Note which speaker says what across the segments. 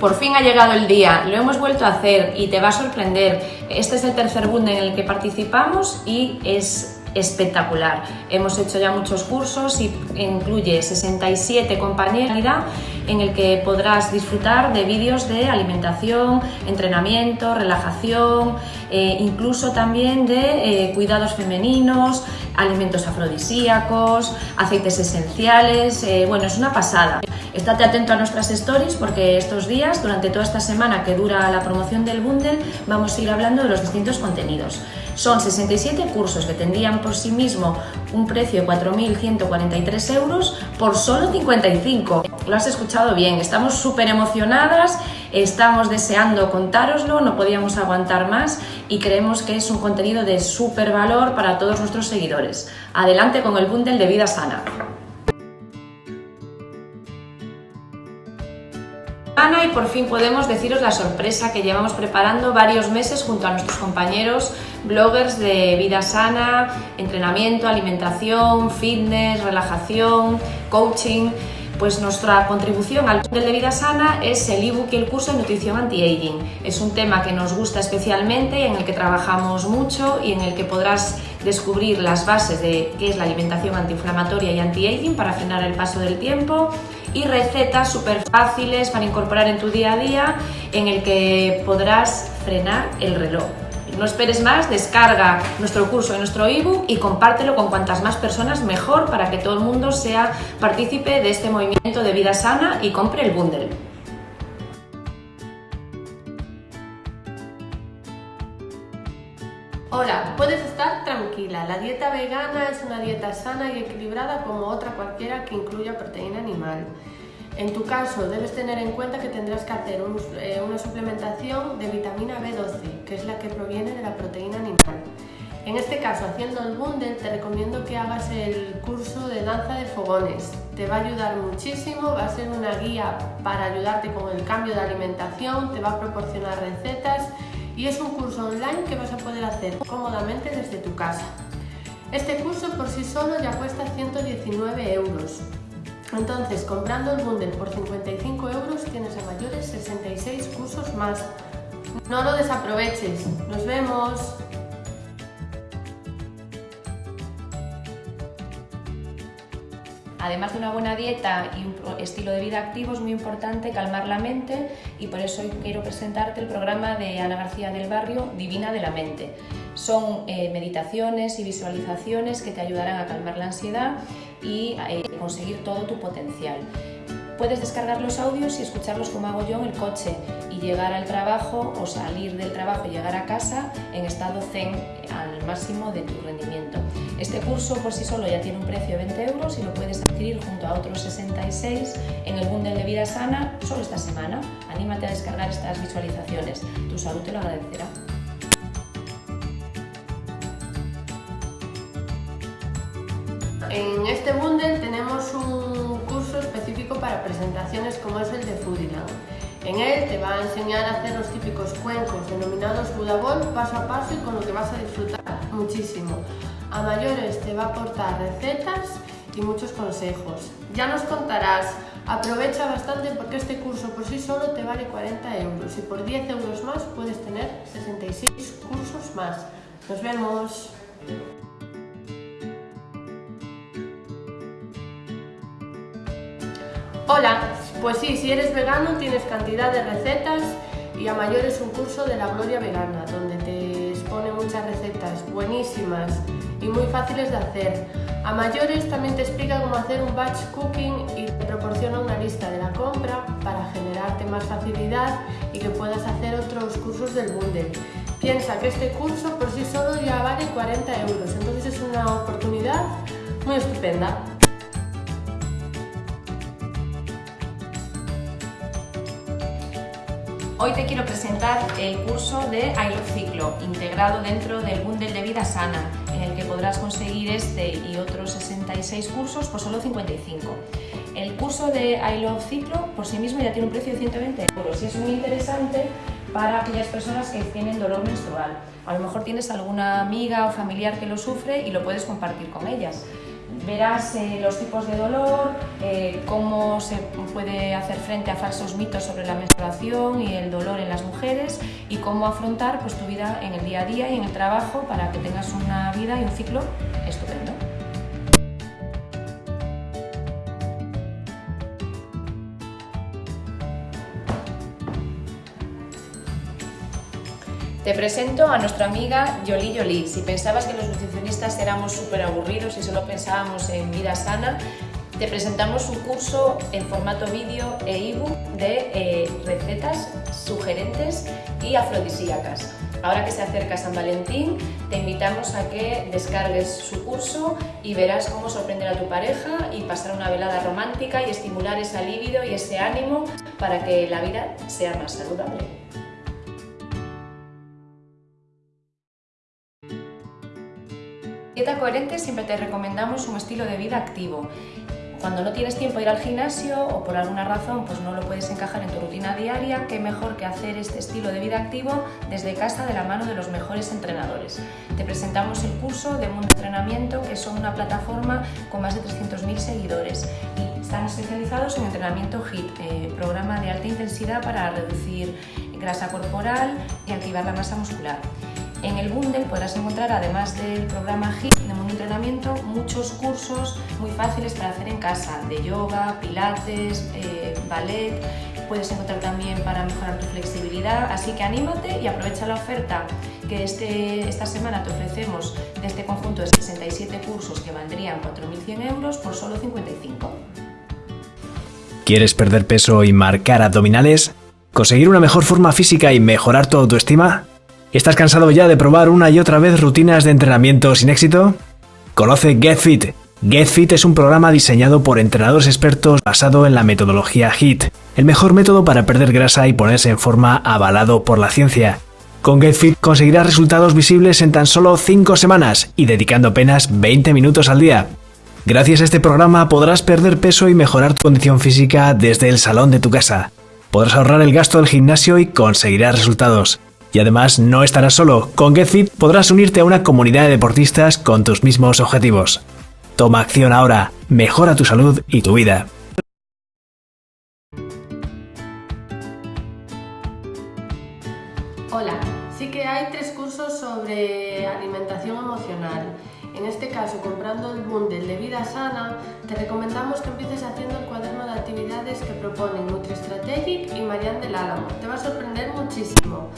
Speaker 1: Por fin ha llegado el día, lo hemos vuelto a hacer y te va a sorprender. Este es el tercer bundle en el que participamos y es espectacular. Hemos hecho ya muchos cursos y incluye 67 compañeras en el que podrás disfrutar de vídeos de alimentación, entrenamiento, relajación, eh, incluso también de eh, cuidados femeninos, alimentos afrodisíacos, aceites esenciales, eh, bueno, es una pasada. Estate atento a nuestras stories porque estos días, durante toda esta semana que dura la promoción del bundle, vamos a ir hablando de los distintos contenidos. Son 67 cursos que tendrían por sí mismo un precio de 4.143 euros por solo 55. Lo has escuchado bien, estamos súper emocionadas, estamos deseando contároslo, no podíamos aguantar más y creemos que es un contenido de súper valor para todos nuestros seguidores. Adelante con el bundle de vida sana. Y por fin podemos deciros la sorpresa que llevamos preparando varios meses junto a nuestros compañeros bloggers de vida sana, entrenamiento, alimentación, fitness, relajación, coaching. Pues nuestra contribución al Bundle de Vida Sana es el ebook y el curso de nutrición anti-aging. Es un tema que nos gusta especialmente y en el que trabajamos mucho y en el que podrás descubrir las bases de qué es la alimentación antiinflamatoria y anti-aging para frenar el paso del tiempo y recetas súper fáciles para incorporar en tu día a día en el que podrás frenar el reloj. No esperes más, descarga nuestro curso y nuestro ebook y compártelo con cuantas más personas mejor para que todo el mundo sea partícipe de este movimiento de vida sana y compre el bundle.
Speaker 2: Hola, puedes estar tranquila. La dieta vegana es una dieta sana y equilibrada como otra cualquiera que incluya proteína animal. En tu caso, debes tener en cuenta que tendrás que hacer eh, una suplementación de vitamina B12, que es la que proviene de la proteína animal. En este caso, haciendo el bundle, te recomiendo que hagas el curso de danza de fogones. Te va a ayudar muchísimo, va a ser una guía para ayudarte con el cambio de alimentación, te va a proporcionar recetas y es un curso online que vas a poder hacer cómodamente desde tu casa. Este curso por sí solo ya cuesta 119 euros. Entonces, comprando el bundle por 55 euros tienes a mayores 66 cursos más. No lo desaproveches. ¡Nos vemos!
Speaker 1: Además de una buena dieta y un estilo de vida activo, es muy importante calmar la mente y por eso hoy quiero presentarte el programa de Ana García del Barrio, Divina de la Mente. Son eh, meditaciones y visualizaciones que te ayudarán a calmar la ansiedad y eh, conseguir todo tu potencial. Puedes descargar los audios y escucharlos como hago yo en el coche y llegar al trabajo o salir del trabajo y llegar a casa en estado zen al máximo de tu rendimiento. Este curso por sí solo ya tiene un precio de 20 euros y lo puedes adquirir junto a otros 66 en el bundle de vida sana solo esta semana. Anímate a descargar estas visualizaciones, tu salud te lo agradecerá.
Speaker 2: En este bundle tenemos un específico para presentaciones como es el de Foodiland. En él te va a enseñar a hacer los típicos cuencos denominados Budabol paso a paso y con lo que vas a disfrutar muchísimo. A mayores te va a aportar recetas y muchos consejos. Ya nos contarás, aprovecha bastante porque este curso por sí solo te vale 40 euros y por 10 euros más puedes tener 66 cursos más. Nos vemos. Hola, pues sí, si eres vegano tienes cantidad de recetas y a mayores un curso de la Gloria Vegana, donde te expone muchas recetas buenísimas y muy fáciles de hacer. A mayores también te explica cómo hacer un batch cooking y te proporciona una lista de la compra para generarte más facilidad y que puedas hacer otros cursos del bundle. Piensa que este curso por sí solo ya vale 40 euros, entonces es una oportunidad muy estupenda.
Speaker 1: Hoy te quiero presentar el curso de I Ciclo, integrado dentro del bundle de vida sana, en el que podrás conseguir este y otros 66 cursos por solo 55. El curso de I Ciclo por sí mismo ya tiene un precio de 120 euros y es muy interesante para aquellas personas que tienen dolor menstrual. A lo mejor tienes alguna amiga o familiar que lo sufre y lo puedes compartir con ellas. Verás los tipos de dolor, eh, cómo se puede hacer frente a falsos mitos sobre la menstruación y el dolor en las mujeres y cómo afrontar pues, tu vida en el día a día y en el trabajo para que tengas una vida y un ciclo Te presento a nuestra amiga Yoli Yoli. Si pensabas que los nutricionistas éramos súper aburridos y solo pensábamos en vida sana, te presentamos un curso en formato vídeo e ebook de eh, recetas sugerentes y afrodisíacas. Ahora que se acerca San Valentín, te invitamos a que descargues su curso y verás cómo sorprender a tu pareja y pasar una velada romántica y estimular ese libido y ese ánimo para que la vida sea más saludable. Coherente siempre te recomendamos un estilo de vida activo. Cuando no tienes tiempo de ir al gimnasio o por alguna razón pues no lo puedes encajar en tu rutina diaria, qué mejor que hacer este estilo de vida activo desde casa de la mano de los mejores entrenadores. Te presentamos el curso de Mundo Entrenamiento, que son una plataforma con más de 300.000 seguidores y están especializados en entrenamiento HIIT, eh, programa de alta intensidad para reducir grasa corporal y activar la masa muscular. En el bundle podrás encontrar, además del programa HIIT de un entrenamiento, muchos cursos muy fáciles para hacer en casa, de yoga, pilates, eh, ballet, puedes encontrar también para mejorar tu flexibilidad, así que anímate y aprovecha la oferta que este, esta semana te ofrecemos de este conjunto de 67 cursos que valdrían 4.100 euros por solo 55.
Speaker 3: ¿Quieres perder peso y marcar abdominales? ¿Conseguir una mejor forma física y mejorar tu autoestima? ¿Estás cansado ya de probar una y otra vez rutinas de entrenamiento sin éxito? Conoce GetFit. GetFit es un programa diseñado por entrenadores expertos basado en la metodología HIT, el mejor método para perder grasa y ponerse en forma avalado por la ciencia. Con GetFit conseguirás resultados visibles en tan solo 5 semanas y dedicando apenas 20 minutos al día. Gracias a este programa podrás perder peso y mejorar tu condición física desde el salón de tu casa. Podrás ahorrar el gasto del gimnasio y conseguirás resultados. Y además no estarás solo, con GetFit podrás unirte a una comunidad de deportistas con tus mismos objetivos. Toma acción ahora, mejora tu salud y tu vida.
Speaker 2: Hola, sí que hay tres cursos sobre alimentación emocional. En este caso, comprando el bundle de vida sana, te recomendamos que empieces haciendo el cuaderno de actividades que proponen NutriStrategic y Marianne del Álamo. Te va a sorprender muchísimo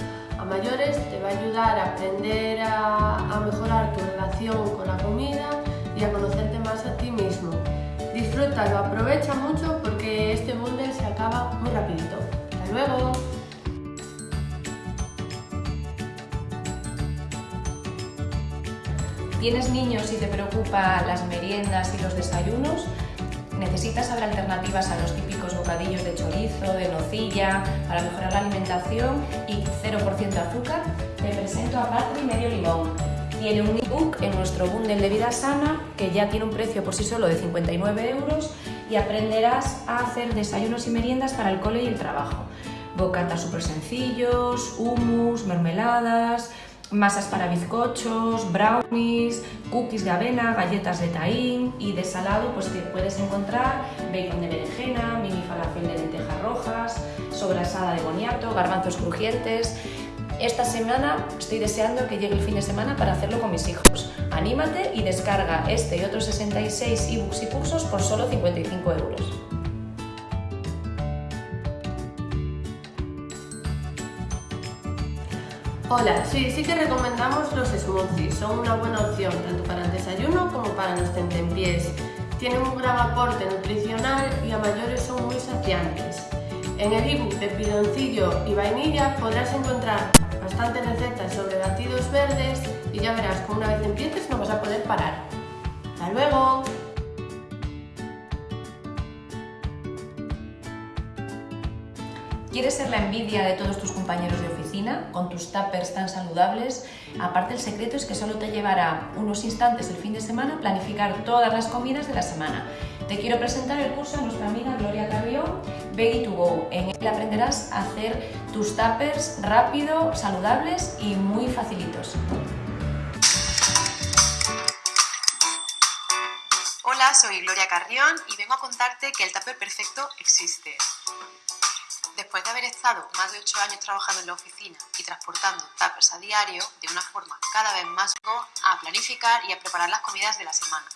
Speaker 2: mayores te va a ayudar a aprender a, mejorar tu relación con la comida y a conocerte más a ti mismo. Disfrútalo, aprovecha mucho porque este bundle se acaba muy rapidito. ¡Hasta luego!
Speaker 1: ¿Tienes niños y te preocupa las meriendas y los desayunos? Necesitas saber alternativas a los típicos bocadillos de chorizo, de nocilla, para mejorar la alimentación y 0% azúcar, te presento a Patri Medio Limón. Tiene un ebook en nuestro bundle de vida sana que ya tiene un precio por sí solo de 59 euros y aprenderás a hacer desayunos y meriendas para el cole y el trabajo. Bocatas súper sencillos, hummus, mermeladas, masas para bizcochos, brownies, cookies de avena, galletas de taín y de salado pues que puedes encontrar bacon de berenjena, mini falafel de lentejas rojas, sobrasada de boniato, garbanzos crujientes. Esta semana estoy deseando que llegue el fin de semana para hacerlo con mis hijos. Anímate y descarga este y otros 66 ebooks y cursos por solo 55 euros.
Speaker 2: Hola, sí, sí que recomendamos los smoothies, son una buena opción tanto para el desayuno como para los tentempiés. Tienen un gran aporte nutricional y a mayores son muy saciantes. En el ebook de piloncillo y vainilla podrás encontrar bastantes recetas sobre batidos verdes y ya verás que una vez empieces no vas a poder parar. ¡Hasta luego!
Speaker 1: ¿Quieres ser la envidia de todos tus compañeros de oficina con tus tuppers tan saludables? Aparte el secreto es que solo te llevará unos instantes el fin de semana planificar todas las comidas de la semana. Te quiero presentar el curso de nuestra amiga Gloria Carrión, Veggie to Go. En él aprenderás a hacer tus tuppers rápido, saludables y muy facilitos.
Speaker 4: soy Gloria Carrión y vengo a contarte que el tupper perfecto existe. Después de haber estado más de 8 años trabajando en la oficina y transportando tuppers a diario, de una forma cada vez más a planificar y a preparar las comidas de la semana.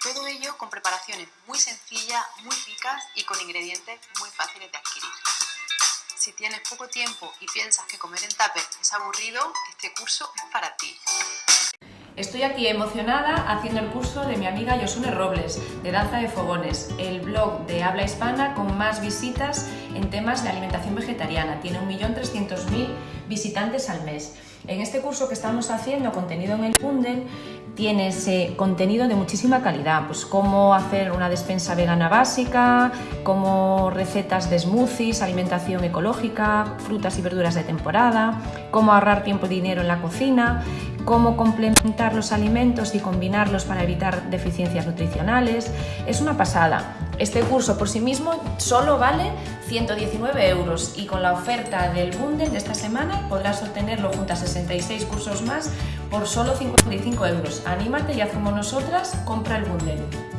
Speaker 4: Todo ello con preparaciones muy sencillas, muy ricas y con ingredientes muy fáciles de adquirir. Si tienes poco tiempo y piensas que comer en tupper es aburrido, este curso es para ti.
Speaker 1: Estoy aquí emocionada haciendo el curso de mi amiga Yosune Robles, de Danza de Fogones, el blog de habla hispana con más visitas en temas de alimentación vegetariana. Tiene 1.300.000 visitantes al mes. En este curso que estamos haciendo, contenido en el Funden, tiene ese contenido de muchísima calidad, pues cómo hacer una despensa vegana básica, como recetas de smoothies, alimentación ecológica, frutas y verduras de temporada, cómo ahorrar tiempo y dinero en la cocina, cómo complementar los alimentos y combinarlos para evitar deficiencias nutricionales. Es una pasada. Este curso por sí mismo solo vale 119 euros y con la oferta del bundle de esta semana podrás obtenerlo junto a 66 cursos más por solo 55 euros. Anímate y haz como nosotras, compra el bundle.